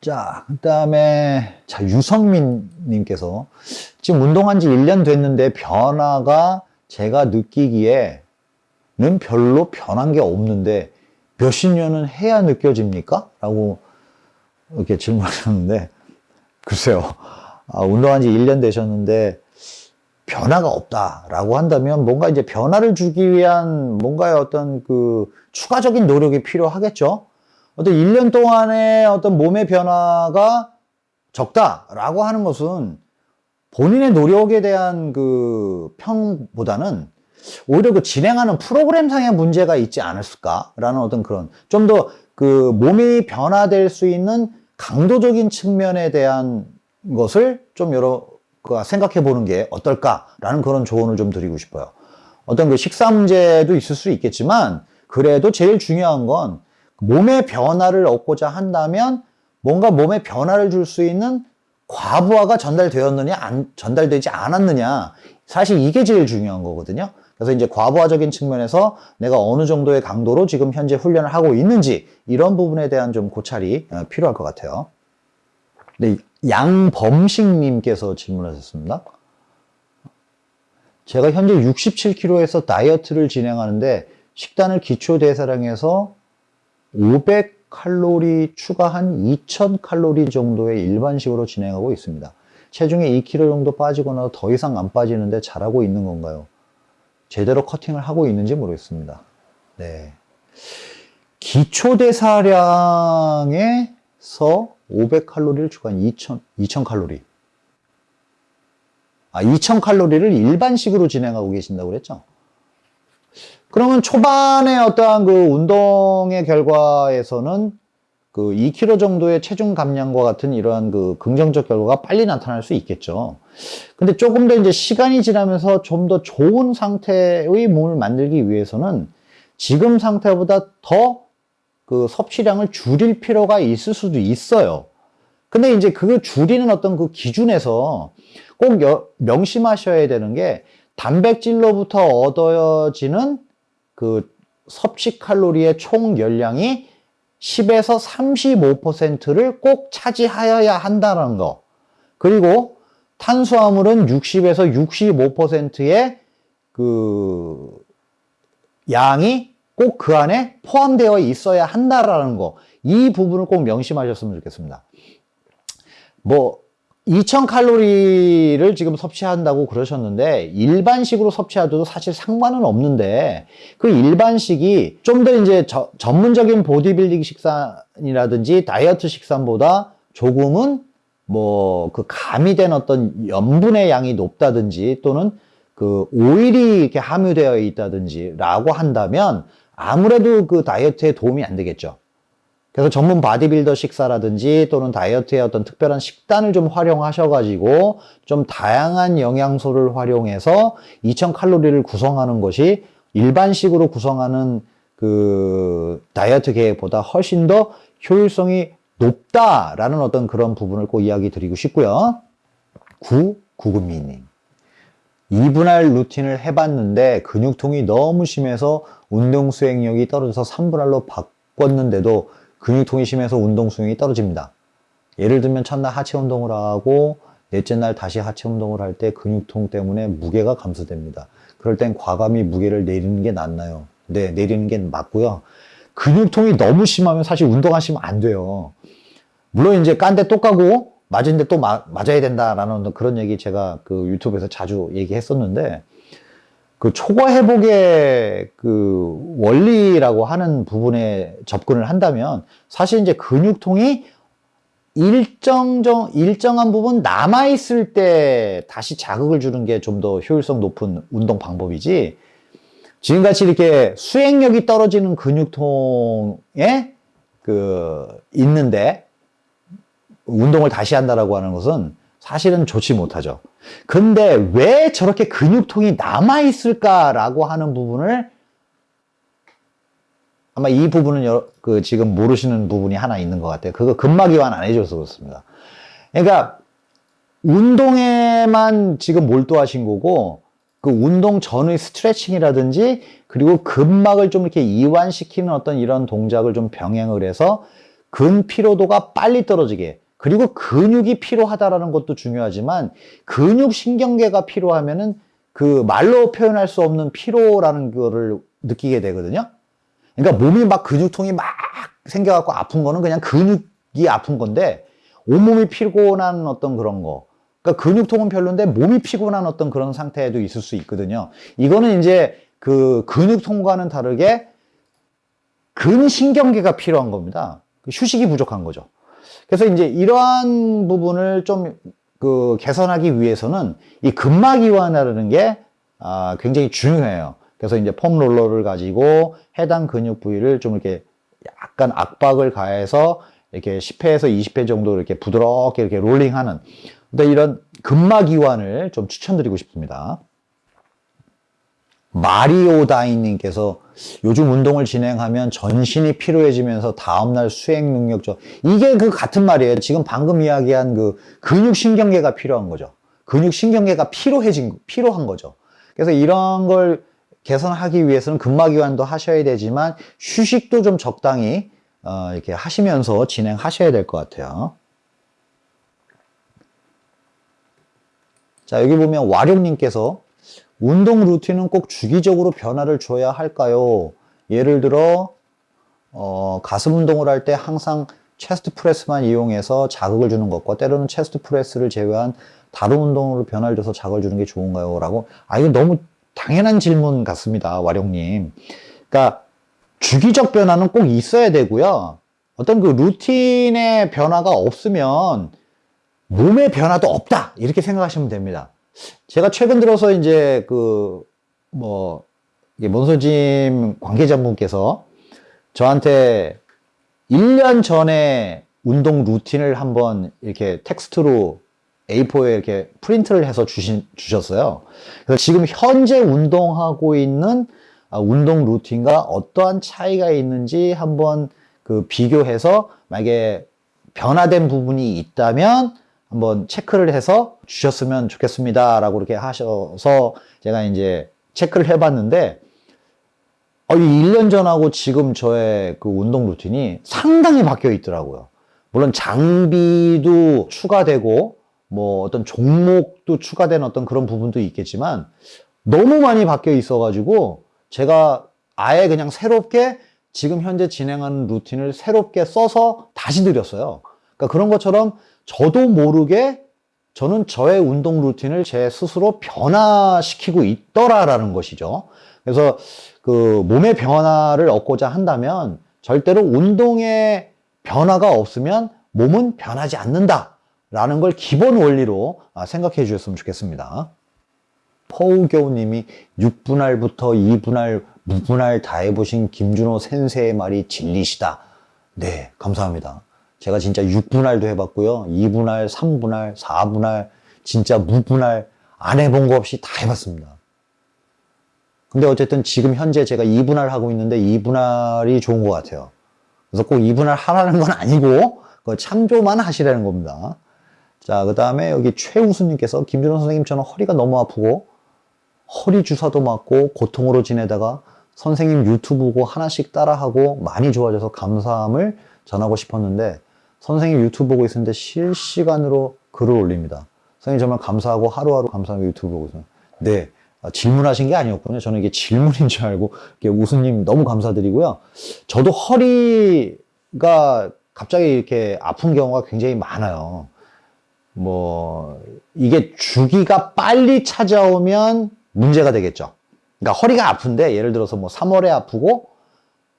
자, 그 다음에, 자, 유성민 님께서 지금 운동한 지 1년 됐는데 변화가 제가 느끼기에는 별로 변한 게 없는데 몇십 년은 해야 느껴집니까? 라고 이렇게 질문하셨는데, 글쎄요. 아, 운동한 지 1년 되셨는데 변화가 없다라고 한다면 뭔가 이제 변화를 주기 위한 뭔가의 어떤 그 추가적인 노력이 필요하겠죠. 어떤 1년 동안의 어떤 몸의 변화가 적다라고 하는 것은 본인의 노력에 대한 그 평보다는 오히려 그 진행하는 프로그램상의 문제가 있지 않았을까라는 어떤 그런 좀 더 그 몸이 변화될 수 있는 강도적인 측면에 대한 것을 좀 여러 그 생각해 보는 게 어떨까라는 그런 조언을 좀 드리고 싶어요. 어떤 그 식사 문제도 있을 수 있겠지만 그래도 제일 중요한 건 몸의 변화를 얻고자 한다면 뭔가 몸에 변화를 줄 수 있는 과부하가 전달되었느냐 안, 전달되지 않았느냐 사실 이게 제일 중요한 거거든요. 그래서 이제 과부하적인 측면에서 내가 어느 정도의 강도로 지금 현재 훈련을 하고 있는지 이런 부분에 대한 좀 고찰이 어, 필요할 것 같아요. 네, 양범식님께서 질문하셨습니다. 제가 현재 67kg에서 다이어트를 진행하는데 식단을 기초 대사량에서 500칼로리 추가한 2000칼로리 정도의 일반식으로 진행하고 있습니다. 체중이 2kg 정도 빠지거나 더 이상 안 빠지는데 잘하고 있는 건가요? 제대로 커팅을 하고 있는지 모르겠습니다. 네. 기초대사량에서 500칼로리를 추가한 2000, 2000칼로리. 아, 2000칼로리를 일반식으로 진행하고 계신다고 그랬죠? 그러면 초반에 어떠한 그 운동의 결과에서는 그 2kg 정도의 체중 감량과 같은 이러한 그 긍정적 결과가 빨리 나타날 수 있겠죠. 근데 조금 더 이제 시간이 지나면서 좀 더 좋은 상태의 몸을 만들기 위해서는 지금 상태보다 더 그 섭취량을 줄일 필요가 있을 수도 있어요. 근데 이제 그 줄이는 어떤 그 기준에서 꼭 여, 명심하셔야 되는 게 단백질로부터 얻어지는 그 섭취 칼로리의 총 열량이 10에서 35%를 꼭 차지하여야 한다는 거. 그리고 탄수화물은 60에서 65%의 그 양이 꼭 그 안에 포함되어 있어야 한다라는 거. 이 부분을 꼭 명심하셨으면 좋겠습니다. 뭐 2000칼로리를 지금 섭취한다고 그러셨는데 일반식으로 섭취하도 사실 상관은 없는데 그 일반식이 좀 더 이제 저, 전문적인 보디빌딩 식단이라든지 다이어트 식단보다 조금은 뭐 그 가미된 어떤 염분의 양이 높다든지 또는 그 오일이 이렇게 함유되어 있다든지 라고 한다면 아무래도 그 다이어트에 도움이 안 되겠죠. 그래서 전문 바디빌더 식사라든지 또는 다이어트의 어떤 특별한 식단을 좀 활용하셔가지고 좀 다양한 영양소를 활용해서 2000칼로리를 구성하는 것이 일반식으로 구성하는 그 다이어트 계획보다 훨씬 더 효율성이 높다라는 어떤 그런 부분을 꼭 이야기 드리고 싶고요. 구구구미님. 2분할 루틴을 해봤는데 근육통이 너무 심해서 운동 수행력이 떨어져서 3분할로 바꿨는데도 근육통이 심해서 운동 수행이 떨어집니다. 예를 들면 첫날 하체 운동을 하고 넷째 날 다시 하체 운동을 할 때 근육통 때문에 무게가 감소됩니다. 그럴 땐 과감히 무게를 내리는 게 낫나요? 네, 내리는 게 맞고요. 근육통이 너무 심하면 사실 운동하시면 안 돼요. 물론 이제 깐 데 또 까고 맞은 데 또 마, 맞아야 된다라는 그런 얘기 제가 그 유튜브에서 자주 얘기했었는데 그 초과 회복의 그 원리라고 하는 부분에 접근을 한다면 사실 이제 근육통이 일정 정 일정한 부분 남아 있을 때 다시 자극을 주는 게 좀 더 효율성 높은 운동 방법이지. 지금같이 이렇게 수행력이 떨어지는 근육통에 그 있는데 운동을 다시 한다라고 하는 것은 사실은 좋지 못하죠. 근데 왜 저렇게 근육통이 남아있을까라고 하는 부분을 아마 이 부분은 여, 그 지금 모르시는 부분이 하나 있는 것 같아요. 그거 근막이완 안 해줘서 그렇습니다. 그러니까 운동에만 지금 몰두하신 거고 그 운동 전의 스트레칭이라든지 그리고 근막을 좀 이렇게 이완시키는 어떤 이런 동작을 좀 병행을 해서 근 피로도가 빨리 떨어지게 그리고 근육이 피로하다라는 것도 중요하지만 근육 신경계가 피로하면은 그 말로 표현할 수 없는 피로라는 거를 느끼게 되거든요. 그러니까 몸이 막 근육통이 막 생겨갖고 아픈 거는 그냥 근육이 아픈 건데 온몸이 피곤한 어떤 그런 거. 그러니까 근육통은 별론데 몸이 피곤한 어떤 그런 상태에도 있을 수 있거든요. 이거는 이제 그 근육통과는 다르게 근신경계가 필요한 겁니다. 그 휴식이 부족한 거죠. 그래서 이제 이러한 부분을 좀 그 개선하기 위해서는 이 근막 이완이라는 게 아, 굉장히 중요해요. 그래서 이제 폼 롤러를 가지고 해당 근육 부위를 좀 이렇게 약간 압박을 가해서 이렇게 10회에서 20회 정도 이렇게 부드럽게 이렇게 롤링하는 이런 근막 이완을 좀 추천드리고 싶습니다. 마리오다인님께서 요즘 운동을 진행하면 전신이 피로해지면서 다음날 수행 능력 저 이게 그 같은 말이에요. 지금 방금 이야기한 그 근육신경계가 필요한 거죠. 근육신경계가 피로해진 피로한 거죠. 그래서 이런 걸 개선하기 위해서는 근막이완도 하셔야 되지만 휴식도 좀 적당히 어, 이렇게 하시면서 진행하셔야 될 것 같아요. 자 여기 보면 와룡님께서 운동 루틴은 꼭 주기적으로 변화를 줘야 할까요? 예를 들어 어, 가슴 운동을 할 때 항상 chest press만 이용해서 자극을 주는 것과 때로는 chest press를 제외한 다른 운동으로 변화를 줘서 자극을 주는 게 좋은가요? 라고 아 이거 너무 당연한 질문 같습니다. 와룡님. 그러니까 주기적 변화는 꼭 있어야 되고요. 어떤 그 루틴의 변화가 없으면 몸의 변화도 없다. 이렇게 생각하시면 됩니다. 제가 최근 들어서 이제 그, 뭐, 몬서짐 관계자분께서 저한테 1년 전에 운동 루틴을 한번 이렇게 텍스트로 A4에 이렇게 프린트를 해서 주신, 주셨어요. 그래서 지금 현재 운동하고 있는 아, 운동 루틴과 어떠한 차이가 있는지 한번 그 비교해서 만약에 변화된 부분이 있다면 한번 체크를 해서 주셨으면 좋겠습니다. 라고 이렇게 하셔서 제가 이제 체크를 해봤는데, 어, 이 1년 전하고 지금 저의 그 운동 루틴이 상당히 바뀌어 있더라고요. 물론 장비도 추가되고, 뭐 어떤 종목도 추가된 어떤 그런 부분도 있겠지만, 너무 많이 바뀌어 있어가지고, 제가 아예 그냥 새롭게 지금 현재 진행하는 루틴을 새롭게 써서 다시 드렸어요. 그러니까 그런 것처럼 저도 모르게 저는 저의 운동 루틴을 제 스스로 변화시키고 있더라라는 것이죠. 그래서 그 몸의 변화를 얻고자 한다면 절대로 운동의 변화가 없으면 몸은 변하지 않는다라는 걸 기본 원리로 아, 생각해 주셨으면 좋겠습니다. 포우교우님이 6분할부터 2분할, 무분할 다 해보신 김준호 센세의 말이 진리시다. 네, 감사합니다. 제가 진짜 6분할도 해봤고요. 2분할, 3분할, 4분할, 진짜 무분할 안 해본 거 없이 다 해봤습니다. 근데 어쨌든 지금 현재 제가 2분할 하고 있는데 2분할이 좋은 것 같아요. 그래서 꼭 2분할 하라는 건 아니고 그 참조만 하시라는 겁니다. 자, 그 다음에 여기 최우수님께서 김준호 선생님 저는 허리가 너무 아프고 허리 주사도 맞고 고통으로 지내다가 선생님 유튜브 보고 하나씩 따라하고 많이 좋아져서 감사함을 전하고 싶었는데 선생님 유튜브 보고 있었는데 실시간으로 글을 올립니다. 선생님 정말 감사하고 하루하루 감사하고 유튜브 보고 있어요. 네. 아, 질문하신 게 아니었군요. 저는 이게 질문인 줄 알고 우수님 너무 감사드리고요. 저도 허리가 갑자기 이렇게 아픈 경우가 굉장히 많아요. 뭐 이게 주기가 빨리 찾아오면 문제가 되겠죠. 그러니까 허리가 아픈데 예를 들어서 뭐 3월에 아프고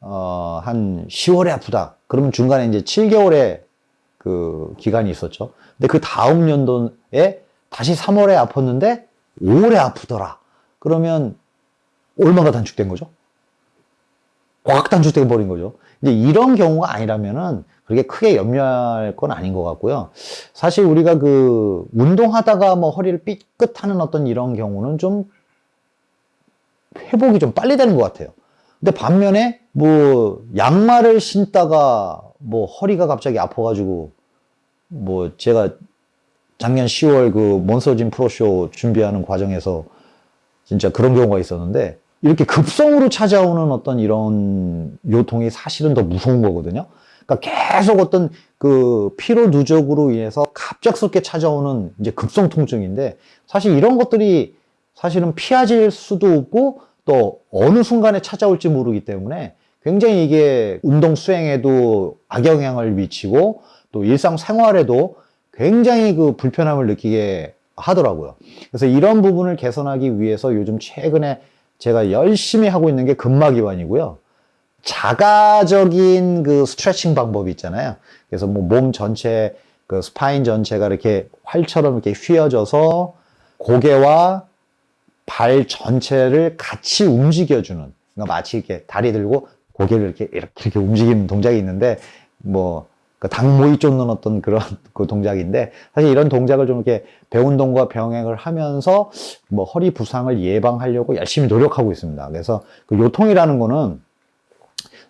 어, 한 10월에 아프다. 그러면 중간에 이제 7개월에 그 기간이 있었죠. 근데 그 다음 연도에 다시 3월에 아팠는데 5월에 아프더라. 그러면 얼마가 단축된 거죠? 꽉 단축돼 버린 거죠. 이제 이런 경우가 아니라면은 그렇게 크게 염려할 건 아닌 것 같고요. 사실 우리가 그 운동하다가 뭐 허리를 삐끗하는 어떤 이런 경우는 좀 회복이 좀 빨리 되는 것 같아요. 근데 반면에 뭐 양말을 신다가 뭐 허리가 갑자기 아파가지고 뭐 제가 작년 10월 그 몬서진 프로쇼 준비하는 과정에서 진짜 그런 경우가 있었는데 이렇게 급성으로 찾아오는 어떤 이런 요통이 사실은 더 무서운 거거든요. 그러니까 계속 어떤 그 피로 누적으로 인해서 갑작스럽게 찾아오는 이제 급성 통증인데 사실 이런 것들이 사실은 피하질 수도 없고 또 어느 순간에 찾아올지 모르기 때문에 굉장히 이게 운동 수행에도 악영향을 미치고 또 일상 생활에도 굉장히 그 불편함을 느끼게 하더라고요. 그래서 이런 부분을 개선하기 위해서 요즘 최근에 제가 열심히 하고 있는 게 근막이완이고요. 자가적인 그 스트레칭 방법이 있잖아요. 그래서 뭐 몸 전체 그 spine 전체가 이렇게 활처럼 이렇게 휘어져서 고개와 발 전체를 같이 움직여주는 그러니까 마치 이렇게 다리 들고 고개를 이렇게 이렇게, 이렇게 움직이는 동작이 있는데 뭐 닭 모이 쪼는 어떤 그런 그 동작인데 사실 이런 동작을 좀 이렇게 배운동과 병행을 하면서 뭐 허리 부상을 예방하려고 열심히 노력하고 있습니다. 그래서 그 요통이라는 거는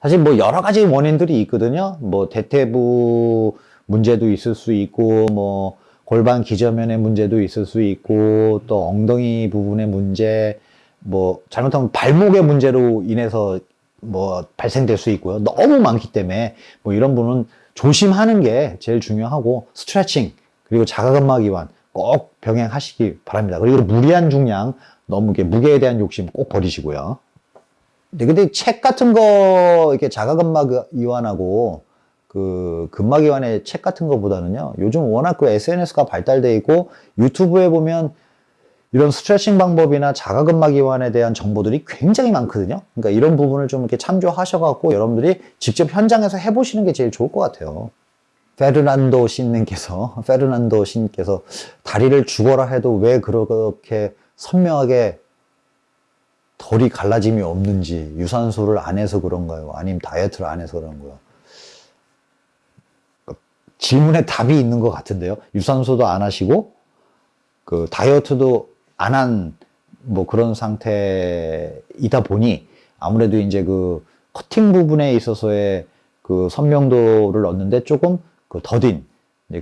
사실 뭐 여러 가지 원인들이 있거든요. 뭐 대퇴부 문제도 있을 수 있고 뭐 골반 기저면의 문제도 있을 수 있고 또 엉덩이 부분의 문제 뭐 잘못하면 발목의 문제로 인해서 뭐 발생될 수 있고요. 너무 많기 때문에 뭐 이런 분은 조심하는 게 제일 중요하고 스트레칭 그리고 자가근막 이완 꼭 병행하시기 바랍니다. 그리고 무리한 중량 너무 이게 무게에 대한 욕심 꼭 버리시고요. 네, 근데 책 같은 거 이렇게 자가근막 이완하고 그 근막 이완의 책 같은 거보다는요. 요즘 워낙 그 SNS가 발달돼 있고 유튜브에 보면 이런 스트레칭 방법이나 자가근막 이완에 대한 정보들이 굉장히 많거든요. 그러니까 이런 부분을 좀 이렇게 참조하셔갖고 여러분들이 직접 현장에서 해보시는 게 제일 좋을 것 같아요. 페르난도 신님께서 페르난도 신께서 다리를 죽어라 해도 왜 그렇게 선명하게 덜이 갈라짐이 없는지 유산소를 안 해서 그런가요? 아니면 다이어트를 안 해서 그런가요? 질문에 답이 있는 것 같은데요. 유산소도 안 하시고 그 다이어트도 안 한 뭐 그런 상태이다 보니 아무래도 이제 그 커팅 부분에 있어서의 그 선명도를 얻는데 조금 그 더딘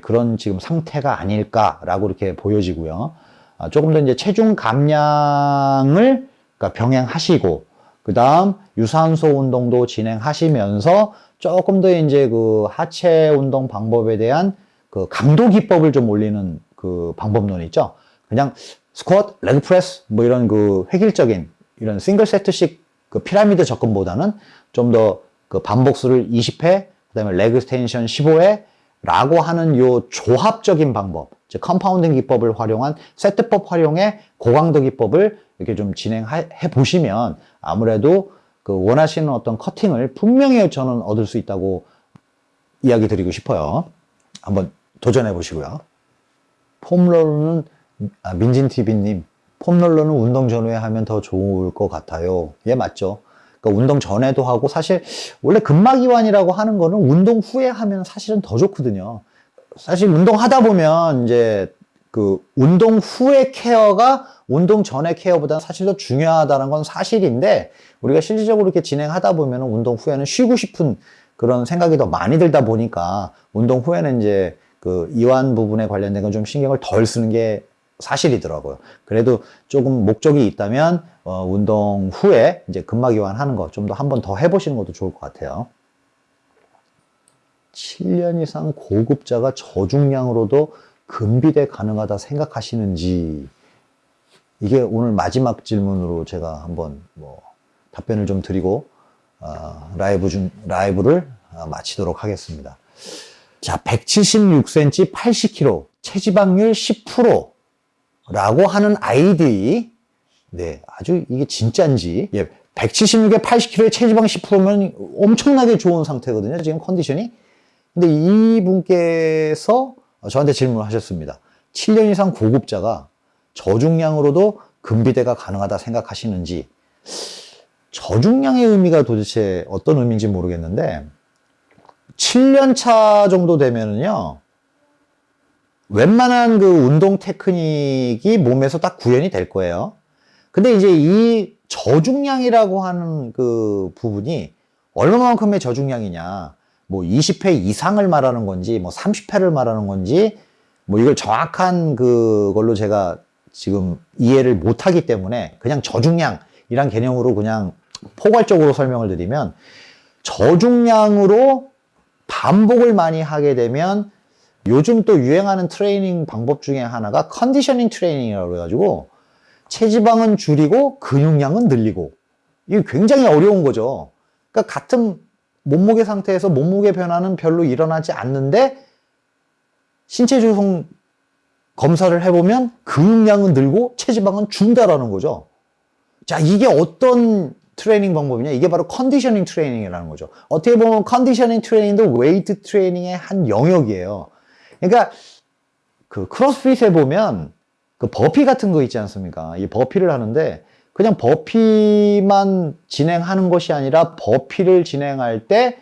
그런 지금 상태가 아닐까라고 이렇게 보여지고요. 아, 조금 더 이제 체중 감량을 그러니까 병행하시고 그 다음 유산소 운동도 진행하시면서 조금 더 이제 그 하체 운동 방법에 대한 그 강도 기법을 좀 올리는 그 방법론 있죠. 그냥 스쿼트, leg press 뭐 이런 그 획일적인 이런 싱글 세트식 그 피라미드 접근보다는 좀 더 그 반복수를 20회, 그 다음에 leg extension 15회 라고 하는 요 조합적인 방법, 즉 compounding 기법을 활용한 세트법 활용의 고강도 기법을 이렇게 좀 진행해 보시면 아무래도 그 원하시는 어떤 커팅을 분명히 저는 얻을 수 있다고 이야기 드리고 싶어요. 한번 도전해 보시고요. foam roller는 아, 민진TV님 foam roller는 운동 전후에 하면 더 좋을 것 같아요. 예 맞죠. 그러니까 운동 전에도 하고 사실 원래 근막이완이라고 하는 거는 운동 후에 하면 사실은 더 좋거든요. 사실 운동하다 보면 이제 그 운동 후의 케어가 운동 전의 케어보다는 사실 더 중요하다는 건 사실인데 우리가 실질적으로 이렇게 진행하다 보면 운동 후에는 쉬고 싶은 그런 생각이 더 많이 들다 보니까 운동 후에는 이제 그 이완 부분에 관련된 건 좀 신경을 덜 쓰는 게 사실이더라고요. 그래도 조금 목적이 있다면 어, 운동 후에 이제 근막 이완하는 거 좀 더 한 번 더 해보시는 것도 좋을 것 같아요. 7년 이상 고급자가 저중량으로도 근비대 가능하다 생각하시는지 이게 오늘 마지막 질문으로 제가 한번 뭐 답변을 좀 드리고 어, 라이브 중 라이브를 어, 마치도록 하겠습니다. 자, 176cm, 80kg, 체지방률 10% 라고 하는 아이디 네, 아주 이게 진짜인지 예, 176에 80kg에 체지방 10%면 엄청나게 좋은 상태거든요. 지금 컨디션이. 근데 이분께서 저한테 질문을 하셨습니다. 7년 이상 고급자가 저중량으로도 근비대가 가능하다 생각하시는지 저중량의 의미가 도대체 어떤 의미인지 모르겠는데 7년 차 정도 되면은요 웬만한 그 운동 테크닉이 몸에서 딱 구현이 될 거예요. 근데 이제 이 저중량이라고 하는 그 부분이 얼마만큼의 저중량이냐, 뭐 20회 이상을 말하는 건지, 뭐 30회를 말하는 건지, 뭐 이걸 정확한 그걸로 제가 지금 이해를 못하기 때문에 그냥 저중량이란 개념으로 그냥 포괄적으로 설명을 드리면 저중량으로 반복을 많이 하게 되면 요즘 또 유행하는 트레이닝 방법 중에 하나가 conditioning training이라고 해가지고 체지방은 줄이고 근육량은 늘리고 이게 굉장히 어려운 거죠. 그러니까 같은 몸무게 상태에서 몸무게 변화는 별로 일어나지 않는데 신체 조성 검사를 해보면 근육량은 늘고 체지방은 준다라는 거죠. 자, 이게 어떤 트레이닝 방법이냐? 이게 바로 conditioning training이라는 거죠. 어떻게 보면 conditioning training도 웨이트 트레이닝의 한 영역이에요. 그러니까 그 크로스핏에 보면 그 버피 같은 거 있지 않습니까? 이 버피를 하는데 그냥 버피만 진행하는 것이 아니라 버피를 진행할 때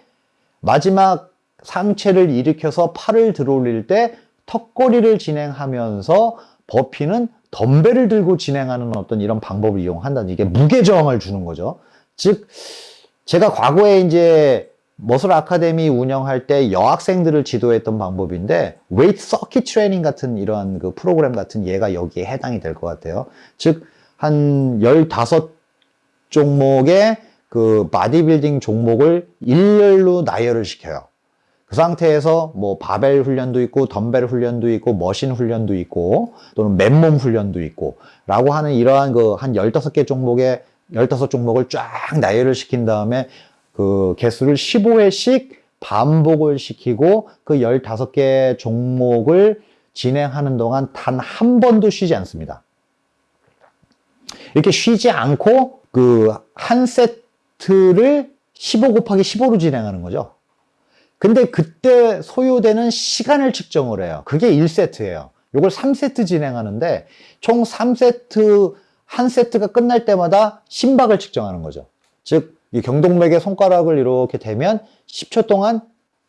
마지막 상체를 일으켜서 팔을 들어올릴 때 턱걸이를 진행하면서 버피는 덤벨을 들고 진행하는 어떤 이런 방법을 이용한다는 이게 무게 저항을 주는 거죠. 즉 제가 과거에 이제 머슬 아카데미 운영할 때 여학생들을 지도했던 방법인데 웨이트 서킷 트레이닝 같은 이러한 그 프로그램 같은 예가 여기에 해당이 될 것 같아요. 즉 한 15종목의 그 바디빌딩 종목을 일렬로 나열을 시켜요. 그 상태에서 뭐 바벨 훈련도 있고 덤벨 훈련도 있고 머신 훈련도 있고 또는 맨몸 훈련도 있고 라고 하는 이러한 그 한 15개 종목의 15종목을 쫙 나열을 시킨 다음에 그 개수를 15회씩 반복을 시키고 그 15개 종목을 진행하는 동안 단 한 번도 쉬지 않습니다. 이렇게 쉬지 않고 그 한 세트를 15 곱하기 15로 진행하는 거죠. 근데 그때 소요되는 시간을 측정을 해요. 그게 1세트예요. 이걸 3세트 진행하는데 총 3세트 한 세트가 끝날 때마다 심박을 측정하는 거죠. 즉, 이 경동맥의 손가락을 이렇게 대면 10초 동안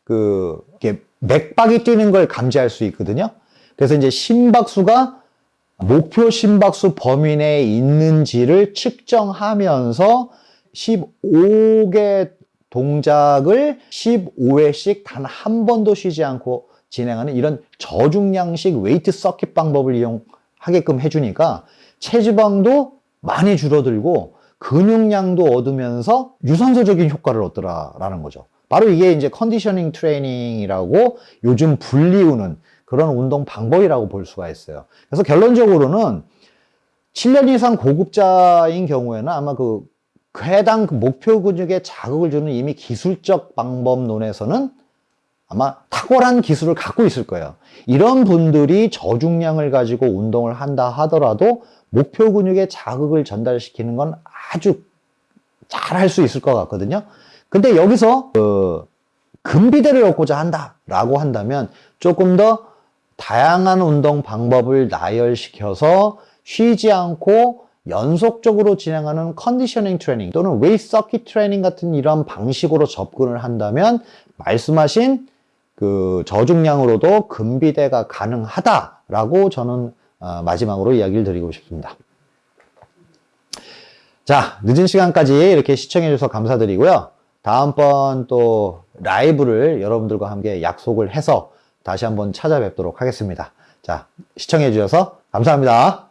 그 이렇게 맥박이 뛰는 걸 감지할 수 있거든요. 그래서 이제 심박수가 목표 심박수 범위 내에 있는지를 측정하면서 15개 동작을 15회씩 단 한 번도 쉬지 않고 진행하는 이런 저중량식 웨이트 서킷 방법을 이용하게끔 해주니까 체지방도 많이 줄어들고 근육량도 얻으면서 유산소적인 효과를 얻더라라는 거죠. 바로 이게 이제 컨디셔닝 트레이닝이라고 요즘 불리우는 그런 운동 방법이라고 볼 수가 있어요. 그래서 결론적으로는 7년 이상 고급자인 경우에는 아마 그 해당 그 목표 근육에 자극을 주는 이미 기술적 방법론에서는 아마 탁월한 기술을 갖고 있을 거예요. 이런 분들이 저중량을 가지고 운동을 한다 하더라도 목표 근육에 자극을 전달시키는 건 아주 잘 할 수 있을 것 같거든요. 근데 여기서 그 근비대를 얻고자 한다라고 한다면 조금 더 다양한 운동 방법을 나열시켜서 쉬지 않고 연속적으로 진행하는 conditioning training 또는 웨이트 서킷 트레이닝 같은 이런 방식으로 접근을 한다면 말씀하신 그 저중량으로도 근비대가 가능하다라고 저는 어, 마지막으로 이야기를 드리고 싶습니다. 자, 늦은 시간까지 이렇게 시청해 주셔서 감사드리고요. 다음번 또 라이브를 여러분들과 함께 약속을 해서 다시 한번 찾아뵙도록 하겠습니다. 자, 시청해 주셔서 감사합니다.